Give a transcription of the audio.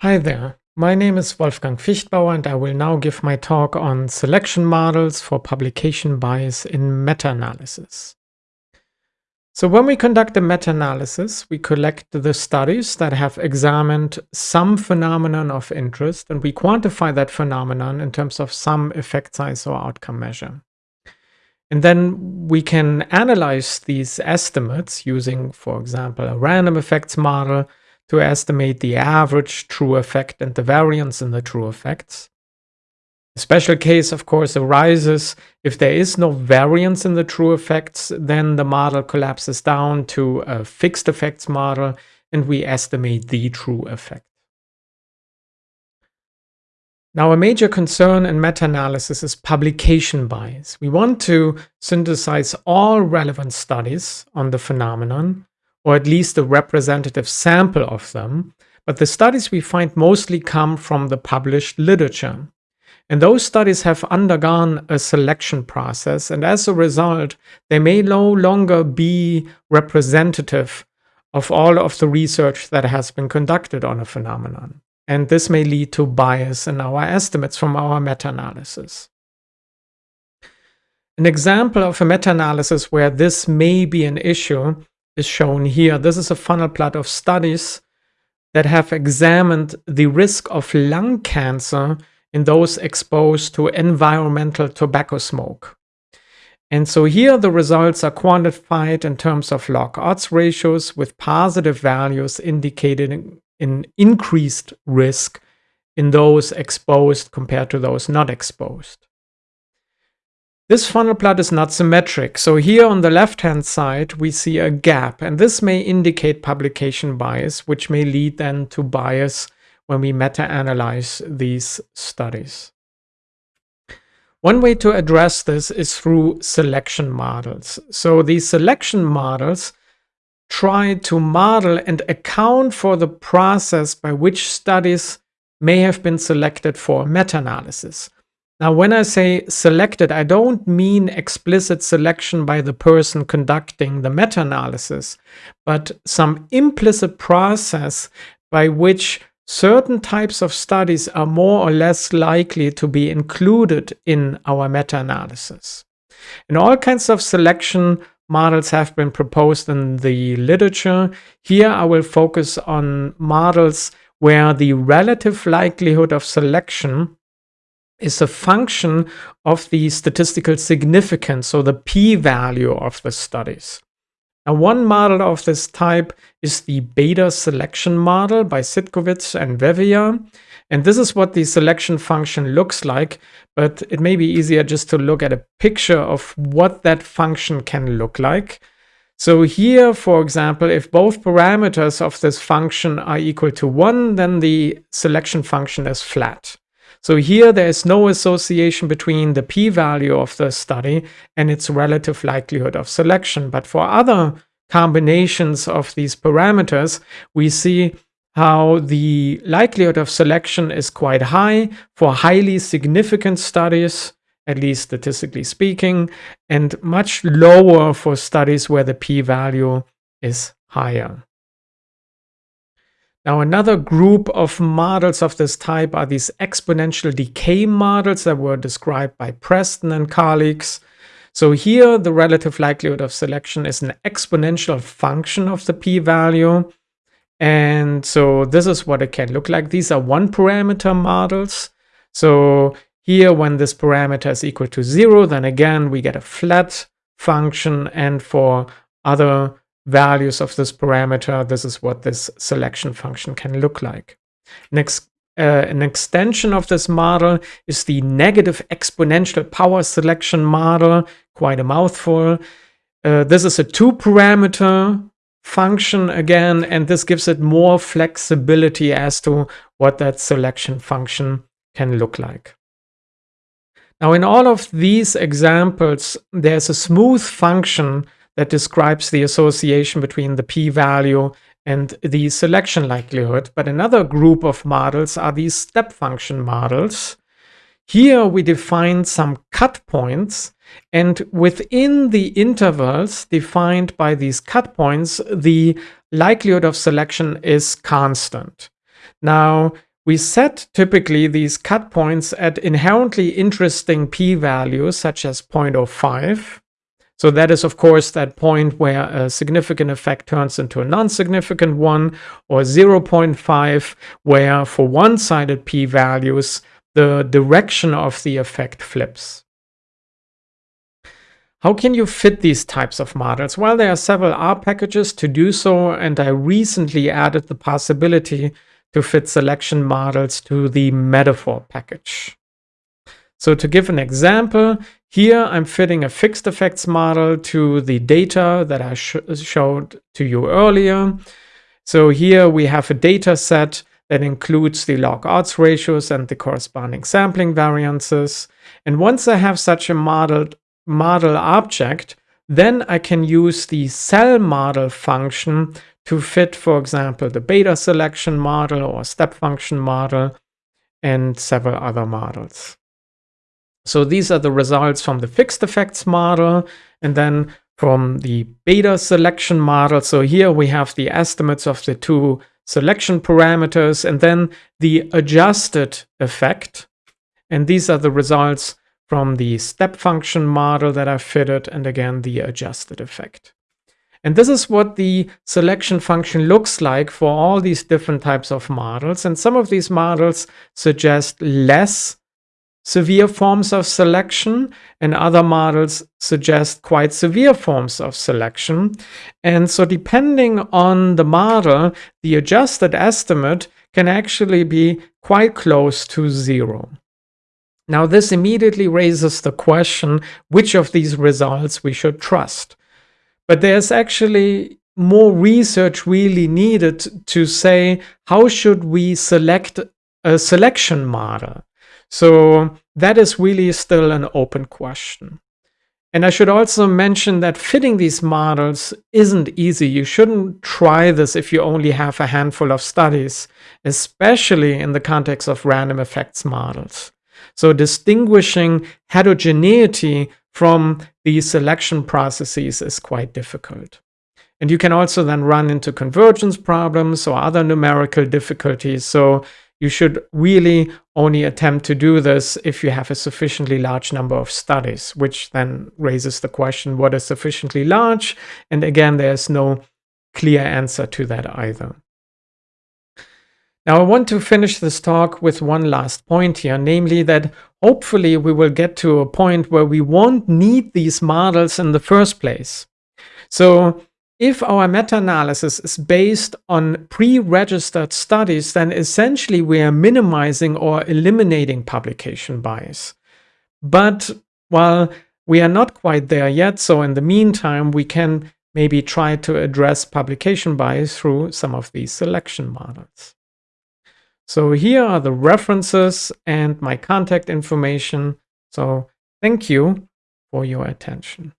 Hi there, my name is Wolfgang Viechtbauer and I will now give my talk on selection models for publication bias in meta-analysis. So when we conduct a meta-analysis, we collect the studies that have examined some phenomenon of interest and we quantify that phenomenon in terms of some effect size or outcome measure. And then we can analyze these estimates using, for example, a random effects model to estimate the average true effect and the variance in the true effects. A special case, of course, arises if there is no variance in the true effects, then the model collapses down to a fixed effects model and we estimate the true effect. Now, a major concern in meta-analysis is publication bias. We want to synthesize all relevant studies on the phenomenon or at least a representative sample of them, but the studies we find mostly come from the published literature. And those studies have undergone a selection process, and as a result, they may no longer be representative of all of the research that has been conducted on a phenomenon. And this may lead to bias in our estimates from our meta-analysis. An example of a meta-analysis where this may be an issue is shown here. This is a funnel plot of studies that have examined the risk of lung cancer in those exposed to environmental tobacco smoke. And so here the results are quantified in terms of log odds ratios with positive values indicating an increased risk in those exposed compared to those not exposed. This funnel plot is not symmetric. So here on the left-hand side, we see a gap, and this may indicate publication bias, which may lead then to bias when we meta-analyze these studies. One way to address this is through selection models. So these selection models try to model and account for the process by which studies may have been selected for meta-analysis. Now, when I say selected, I don't mean explicit selection by the person conducting the meta-analysis, but some implicit process by which certain types of studies are more or less likely to be included in our meta-analysis. And all kinds of selection models have been proposed in the literature. Here I will focus on models where the relative likelihood of selection is a function of the statistical significance, so the p-value of the studies. Now, one model of this type is the beta selection model by Citkowicz and Vevea. And this is what the selection function looks like, but it may be easier just to look at a picture of what that function can look like. So here, for example, if both parameters of this function are equal to 1, then the selection function is flat. So here there is no association between the p-value of the study and its relative likelihood of selection. But for other combinations of these parameters, we see how the likelihood of selection is quite high for highly significant studies, at least statistically speaking, and much lower for studies where the p-value is higher. Now, another group of models of this type are these exponential decay models that were described by Preston and colleagues. So here, the relative likelihood of selection is an exponential function of the p-value. And so this is what it can look like. These are one parameter models. So here, when this parameter is equal to zero, then again, we get a flat function. And for other values of this parameter, this is what this selection function can look like. Next, uh, an extension of this model is the negative exponential power selection model, quite a mouthful. Uh, this is a two parameter function again, and this gives it more flexibility as to what that selection function can look like. Now, in all of these examples, there's a smooth function that describes the association between the p-value and the selection likelihood. But another group of models are these step function models. Here we define some cut points and within the intervals defined by these cut points, the likelihood of selection is constant. Now, we set typically these cut points at inherently interesting p-values such as 0.05. So that is, of course, that point where a significant effect turns into a non-significant one, or 0.5, where for one-sided p-values, the direction of the effect flips. How can you fit these types of models? Well, there are several R packages to do so, and I recently added the possibility to fit selection models to the metafor package. So to give an example, here I'm fitting a fixed effects model to the data that I sh showed to you earlier. So here we have a data set that includes the log odds ratios and the corresponding sampling variances. And once I have such a modeled model object, then I can use the selmodel function to fit, for example, the beta selection model or step function model and several other models. So these are the results from the fixed effects model and then from the beta selection model. So here we have the estimates of the two selection parameters and then the adjusted effect. And these are the results from the step function model that I fitted and again the adjusted effect. And this is what the selection function looks like for all these different types of models. And some of these models suggest less severe forms of selection and other models suggest quite severe forms of selection. And so depending on the model, the adjusted estimate can actually be quite close to zero. Now this immediately raises the question which of these results we should trust. But there's actually more research really needed to say how should we select a selection model. So that is really still an open question. And I should also mention that fitting these models isn't easy. You shouldn't try this if you only have a handful of studies, especially in the context of random effects models. So distinguishing heterogeneity from these selection processes is quite difficult. And you can also then run into convergence problems or other numerical difficulties. So you should really only attempt to do this if you have a sufficiently large number of studies, which then raises the question, what is sufficiently large? And again, there's no clear answer to that either. Now, I want to finish this talk with one last point here, namely that hopefully we will get to a point where we won't need these models in the first place. So if our meta-analysis is based on pre-registered studies, then essentially we are minimizing or eliminating publication bias. But while we are not quite there yet, so in the meantime, we can maybe try to address publication bias through some of these selection models. So here are the references and my contact information. So thank you for your attention.